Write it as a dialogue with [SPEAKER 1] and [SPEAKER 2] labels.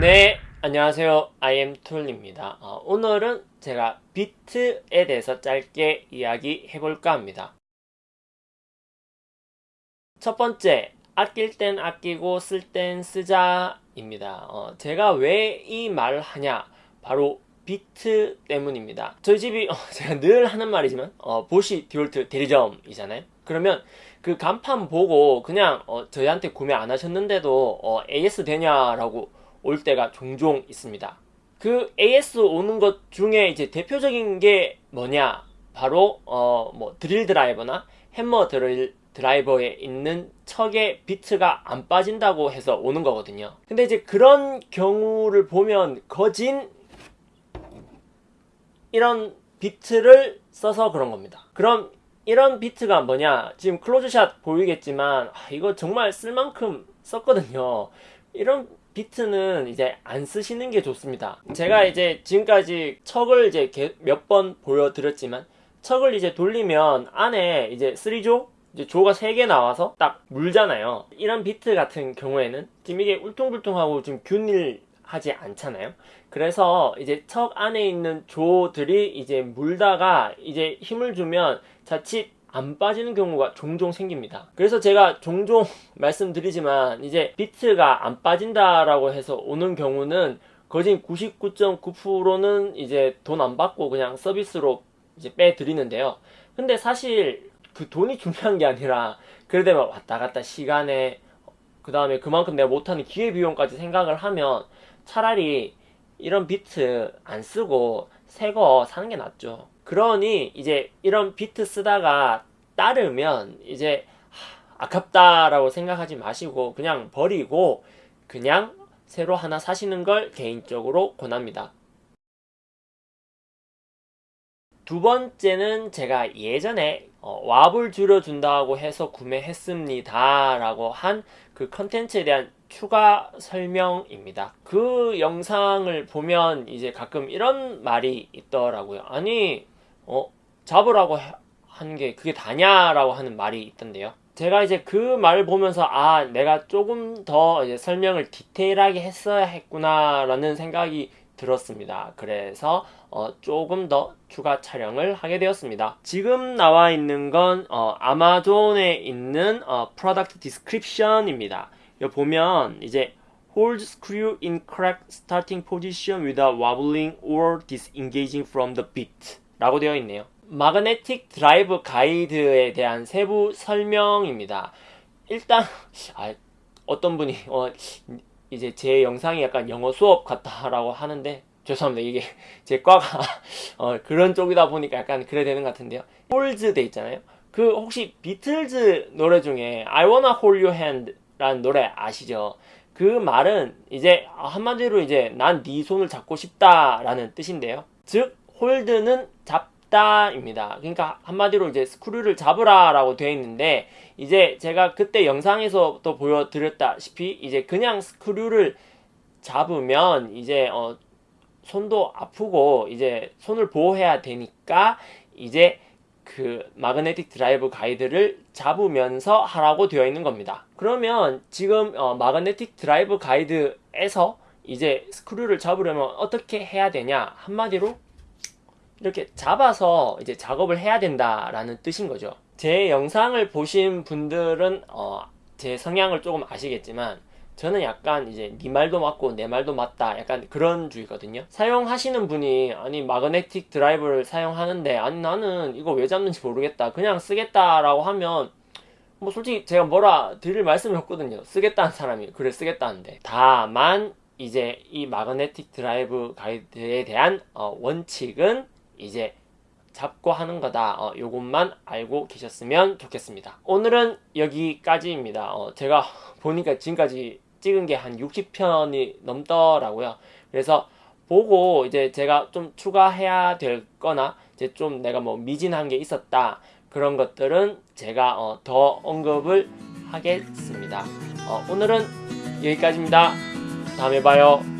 [SPEAKER 1] 네, 안녕하세요. IM툴입니다. 어, 오늘은 제가 비트에 대해서 짧게 이야기 해볼까 합니다. 첫 번째, 아낄 땐 아끼고 쓸 땐 쓰자 입니다. 어, 제가 왜 이 말을 하냐? 바로 비트 때문입니다. 저희 집이 어, 제가 늘 하는 말이지만 어, 보쉬 디월트 대리점이잖아요. 그러면 그 간판 보고 그냥 어, 저희한테 구매 안 하셨는데도 어, AS 되냐라고 올 때가 종종 있습니다. 그 AS 오는 것 중에 이제 대표적인 게 뭐냐? 바로 어, 뭐 드릴 드라이버나 햄머 드릴 드라이버에 있는 척의 비트가 안 빠진다고 해서 오는 거거든요. 근데 이제 그런 경우를 보면 거진 이런 비트를 써서 그런 겁니다. 그럼 이런 비트가 뭐냐? 지금 클로즈샷 보이겠지만 아, 이거 정말 쓸 만큼 썼거든요. 이런 비트는 이제 안 쓰시는 게 좋습니다. 제가 이제 지금까지 척을 이제 몇 번 보여드렸지만 척을 이제 돌리면 안에 이제 3조 이제 조가 3개 나와서 딱 물잖아요. 이런 비트 같은 경우에는 지금 이게 울퉁불퉁하고 지금 균일 하지 않잖아요. 그래서 이제 척 안에 있는 조들이 이제 물다가 이제 힘을 주면 자칫 안 빠지는 경우가 종종 생깁니다. 그래서 제가 종종 말씀드리지만 이제 비트가 안 빠진다라고 해서 오는 경우는 거진 99.9%는 이제 돈 안 받고 그냥 서비스로 이제 빼드리는데요. 근데 사실 그 돈이 중요한 게 아니라 그래도 왔다 갔다 시간에 그 다음에 그만큼 내가 못하는 기회비용까지 생각을 하면 차라리 이런 비트 안 쓰고 새 거 사는 게 낫죠. 그러니 이제 이런 비트 쓰다가 따르면 이제 아깝다라고 생각하지 마시고 그냥 버리고 그냥 새로 하나 사시는 걸 개인적으로 권합니다. 두 번째는 제가 예전에 어, 왑을 줄여준다고 해서 구매했습니다 라고 한 그 컨텐츠에 대한 추가 설명입니다. 그 영상을 보면 이제 가끔 이런 말이 있더라고요. 아니 어 잡으라고 하는 게 그게 다냐라고 하는 말이 있던데요. 제가 이제 그 말을 보면서 아 내가 조금 더 설명을 디테일하게 했어야 했구나라는 생각이 들었습니다. 그래서 어, 조금 더 추가 촬영을 하게 되었습니다. 지금 나와 있는 건 어, 아마존에 있는 어, product description입니다. 여기 보면 이제 hold screw in correct starting position without wobbling or disengaging from the bit 라고 되어 있네요. magnetic drive guide에 대한 세부 설명입니다. 일단 아, 어떤 분이 어, 이제 제 영상이 약간 영어 수업 같다라고 하는데 죄송합니다. 이게 제 과가 어, 그런 쪽이다 보니까 약간 그래 되는 것 같은데요. holds 돼 있잖아요. 그 혹시 비틀즈 노래 중에 I wanna hold your hand 라는 노래 아시죠? 그 말은 이제 한마디로 이제 난 네 손을 잡고 싶다 라는 뜻인데요. 즉 hold는 잡 잡다입니다. 그러니까 한마디로 이제 screw를 잡으라 라고 되어 있는데 이제 제가 그때 영상에서 또 보여드렸다시피 이제 그냥 screw를 잡으면 이제 어 손도 아프고 이제 손을 보호해야 되니까 이제 그 magnetic drive guide를 잡으면서 하라고 되어 있는 겁니다. 그러면 지금 어 magnetic drive guide에서 이제 screw를 잡으려면 어떻게 해야 되냐 한마디로 이렇게 잡아서 이제 작업을 해야 된다라는 뜻인 거죠. 제 영상을 보신 분들은 어, 제 성향을 조금 아시겠지만 저는 약간 이제 네 말도 맞고 내 말도 맞다 약간 그런 주의거든요. 사용하시는 분이 아니 마그네틱 드라이브를 사용하는데 아니 나는 이거 왜 잡는지 모르겠다 그냥 쓰겠다 라고 하면 뭐 솔직히 제가 뭐라 드릴 말씀이 없거든요. 쓰겠다는 사람이 그래 쓰겠다는데. 다만 이제 이 마그네틱 드라이브 가이드에 대한 어, 원칙은 이제 잡고 하는 거다. 어, 요것만 알고 계셨으면 좋겠습니다. 오늘은 여기까지입니다. 어, 제가 보니까 지금까지 찍은 게 한 60편이 넘더라고요. 그래서 보고 이제 제가 좀 추가해야 될 거나 이제 좀 내가 뭐 미진한 게 있었다. 그런 것들은 제가 어, 더 언급을 하겠습니다. 어, 오늘은 여기까지입니다. 다음에 봐요